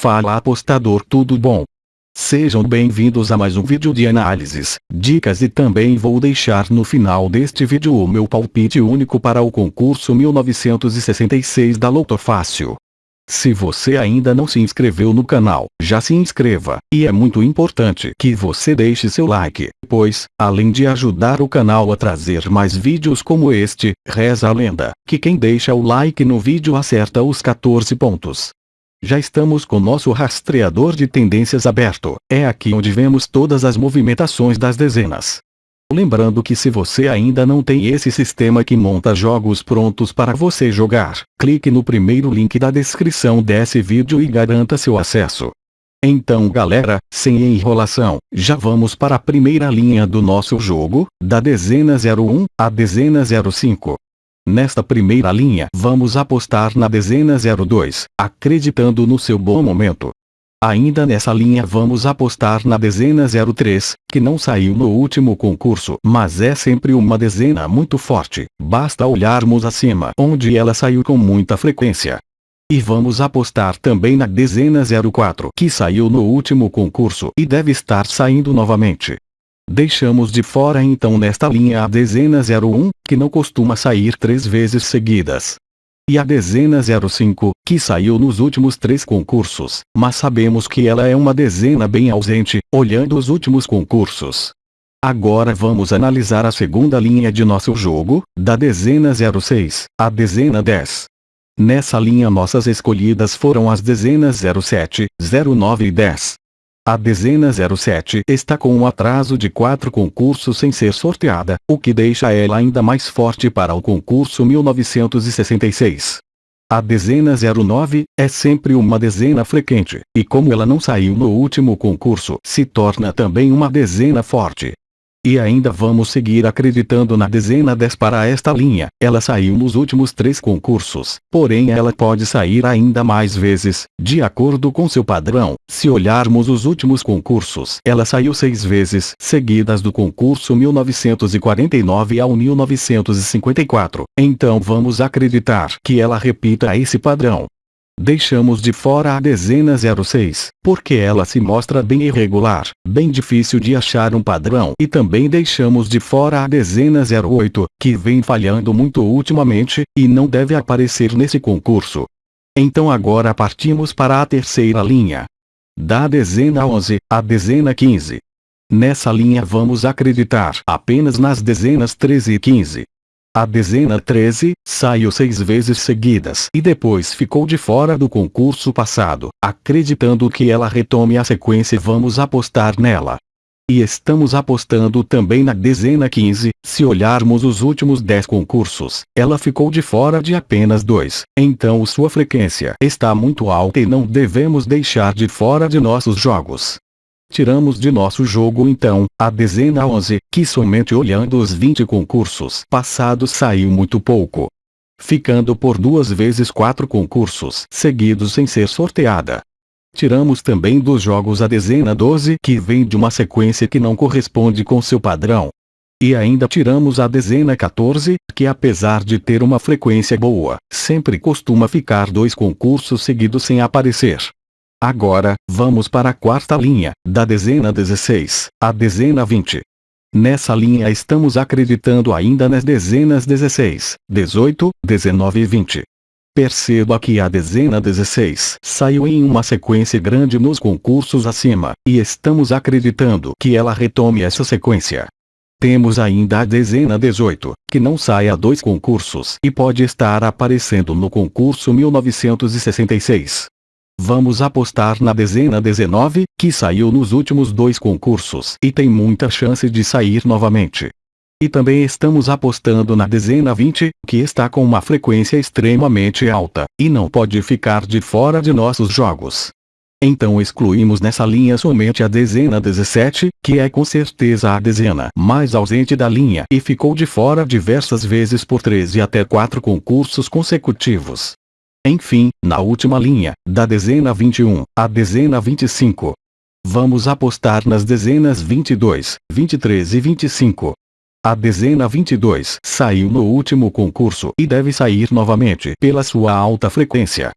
Fala apostador tudo bom? Sejam bem-vindos a mais um vídeo de análises, dicas e também vou deixar no final deste vídeo o meu palpite único para o concurso 1966 da Loto Fácil. Se você ainda não se inscreveu no canal, já se inscreva, e é muito importante que você deixe seu like, pois, além de ajudar o canal a trazer mais vídeos como este, reza a lenda, que quem deixa o like no vídeo acerta os 14 pontos. Já estamos com nosso rastreador de tendências aberto, é aqui onde vemos todas as movimentações das dezenas. Lembrando que se você ainda não tem esse sistema que monta jogos prontos para você jogar, clique no primeiro link da descrição desse vídeo e garanta seu acesso. Então galera, sem enrolação, já vamos para a primeira linha do nosso jogo, da dezena 01 à dezena 05. Nesta primeira linha vamos apostar na dezena 02, acreditando no seu bom momento. Ainda nessa linha vamos apostar na dezena 03, que não saiu no último concurso, mas é sempre uma dezena muito forte, basta olharmos acima onde ela saiu com muita frequência. E vamos apostar também na dezena 04, que saiu no último concurso e deve estar saindo novamente. Deixamos de fora então nesta linha a dezena 01, que não costuma sair três vezes seguidas. E a dezena 05, que saiu nos últimos três concursos, mas sabemos que ela é uma dezena bem ausente, olhando os últimos concursos. Agora vamos analisar a segunda linha de nosso jogo, da dezena 06, a dezena 10. Nessa linha nossas escolhidas foram as dezenas 07, 09 e 10. A dezena 07 está com um atraso de quatro concursos sem ser sorteada, o que deixa ela ainda mais forte para o concurso 1966. A dezena 09 é sempre uma dezena frequente, e como ela não saiu no último concurso, se torna também uma dezena forte. E ainda vamos seguir acreditando na dezena 10 para esta linha, ela saiu nos últimos três concursos, porém ela pode sair ainda mais vezes, de acordo com seu padrão. Se olharmos os últimos concursos, ela saiu seis vezes seguidas do concurso 1949 ao 1954, então vamos acreditar que ela repita esse padrão. Deixamos de fora a dezena 06, porque ela se mostra bem irregular, bem difícil de achar um padrão e também deixamos de fora a dezena 08, que vem falhando muito ultimamente, e não deve aparecer nesse concurso. Então agora partimos para a terceira linha. Da dezena 11, a dezena 15. Nessa linha vamos acreditar apenas nas dezenas 13 e 15. A dezena 13, saiu seis vezes seguidas e depois ficou de fora do concurso passado. Acreditando que ela retome a sequência vamos apostar nela. E estamos apostando também na dezena 15, se olharmos os últimos 10 concursos, ela ficou de fora de apenas dois, então sua frequência está muito alta e não devemos deixar de fora de nossos jogos. Tiramos de nosso jogo então, a dezena 11, que somente olhando os 20 concursos passados saiu muito pouco. Ficando por duas vezes quatro concursos seguidos sem ser sorteada. Tiramos também dos jogos a dezena 12 que vem de uma sequência que não corresponde com seu padrão. E ainda tiramos a dezena 14, que apesar de ter uma frequência boa, sempre costuma ficar dois concursos seguidos sem aparecer. Agora, vamos para a quarta linha, da dezena 16, à dezena 20. Nessa linha estamos acreditando ainda nas dezenas 16, 18, 19 e 20. Perceba que a dezena 16 saiu em uma sequência grande nos concursos acima, e estamos acreditando que ela retome essa sequência. Temos ainda a dezena 18, que não sai a dois concursos e pode estar aparecendo no concurso 1966. Vamos apostar na dezena 19, que saiu nos últimos dois concursos e tem muita chance de sair novamente. E também estamos apostando na dezena 20, que está com uma frequência extremamente alta, e não pode ficar de fora de nossos jogos. Então excluímos nessa linha somente a dezena 17, que é com certeza a dezena mais ausente da linha e ficou de fora diversas vezes por 13 até 4 concursos consecutivos. Enfim, na última linha, da dezena 21, à dezena 25. Vamos apostar nas dezenas 22, 23 e 25. A dezena 22 saiu no último concurso e deve sair novamente pela sua alta frequência.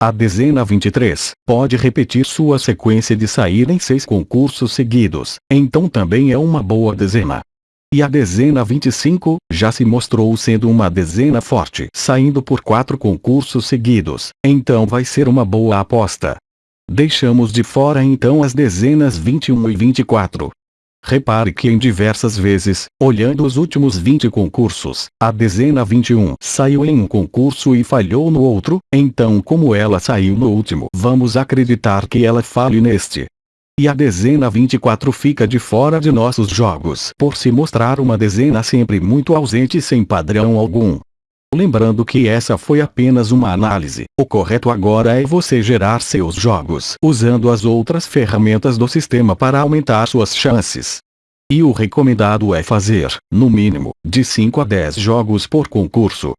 A dezena 23 pode repetir sua sequência de sair em seis concursos seguidos, então também é uma boa dezena. E a dezena 25 já se mostrou sendo uma dezena forte, saindo por quatro concursos seguidos, então vai ser uma boa aposta. Deixamos de fora então as dezenas 21 e 24. Repare que em diversas vezes, olhando os últimos 20 concursos, a dezena 21 saiu em um concurso e falhou no outro, então como ela saiu no último, vamos acreditar que ela fale neste. E a dezena 24 fica de fora de nossos jogos por se mostrar uma dezena sempre muito ausente sem padrão algum. Lembrando que essa foi apenas uma análise, o correto agora é você gerar seus jogos usando as outras ferramentas do sistema para aumentar suas chances. E o recomendado é fazer, no mínimo, de 5 a 10 jogos por concurso.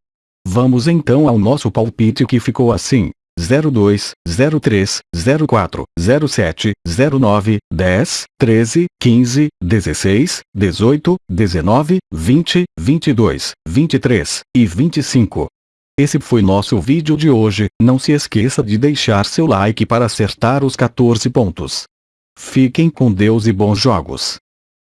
Vamos então ao nosso palpite que ficou assim. 02, 03, 04, 07, 09, 10, 13, 15, 16, 18, 19, 20, 22, 23 e 25. Esse foi nosso vídeo de hoje, não se esqueça de deixar seu like para acertar os 14 pontos. Fiquem com Deus e bons jogos.